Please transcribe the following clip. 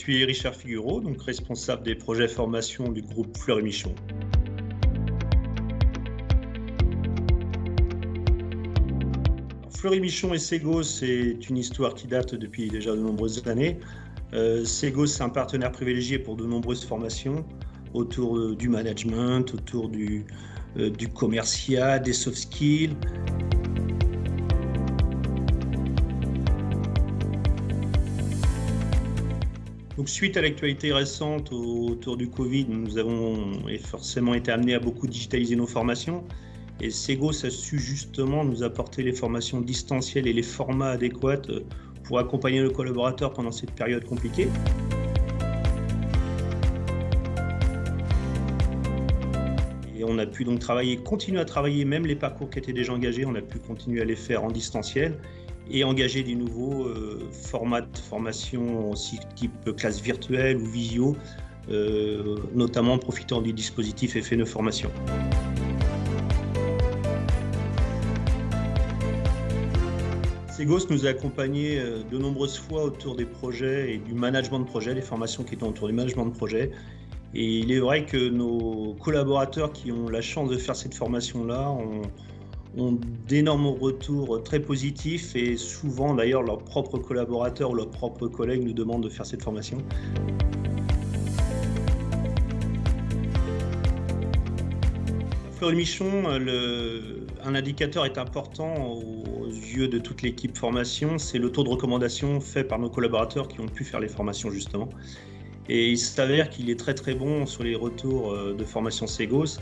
suis Richard Figureau, donc responsable des projets formation du groupe Fleury Michon. Fleury Michon et Sego, c'est une histoire qui date depuis déjà de nombreuses années. Euh, Sego, c'est un partenaire privilégié pour de nombreuses formations autour du management, autour du, euh, du commercial, des soft skills. Donc, suite à l'actualité récente autour du Covid, nous avons forcément été amenés à beaucoup digitaliser nos formations. Et Segos a su justement nous apporter les formations distancielles et les formats adéquats pour accompagner nos collaborateurs pendant cette période compliquée. Et on a pu donc travailler, continuer à travailler, même les parcours qui étaient déjà engagés, on a pu continuer à les faire en distanciel et engager des nouveaux euh, formats de formation aussi type classe virtuelle ou visio, euh, notamment en profitant du dispositif FNE Formation. Segos nous a accompagnés euh, de nombreuses fois autour des projets et du management de projet, des formations qui étaient autour du management de projet. Et il est vrai que nos collaborateurs qui ont la chance de faire cette formation-là ont, ont d'énormes retours très positifs et souvent d'ailleurs leurs propres collaborateurs ou leurs propres collègues nous demandent de faire cette formation. Fleury Michon, un indicateur est important aux yeux de toute l'équipe formation, c'est le taux de recommandation fait par nos collaborateurs qui ont pu faire les formations justement. Et il s'avère qu'il est très très bon sur les retours euh, de formation Segos.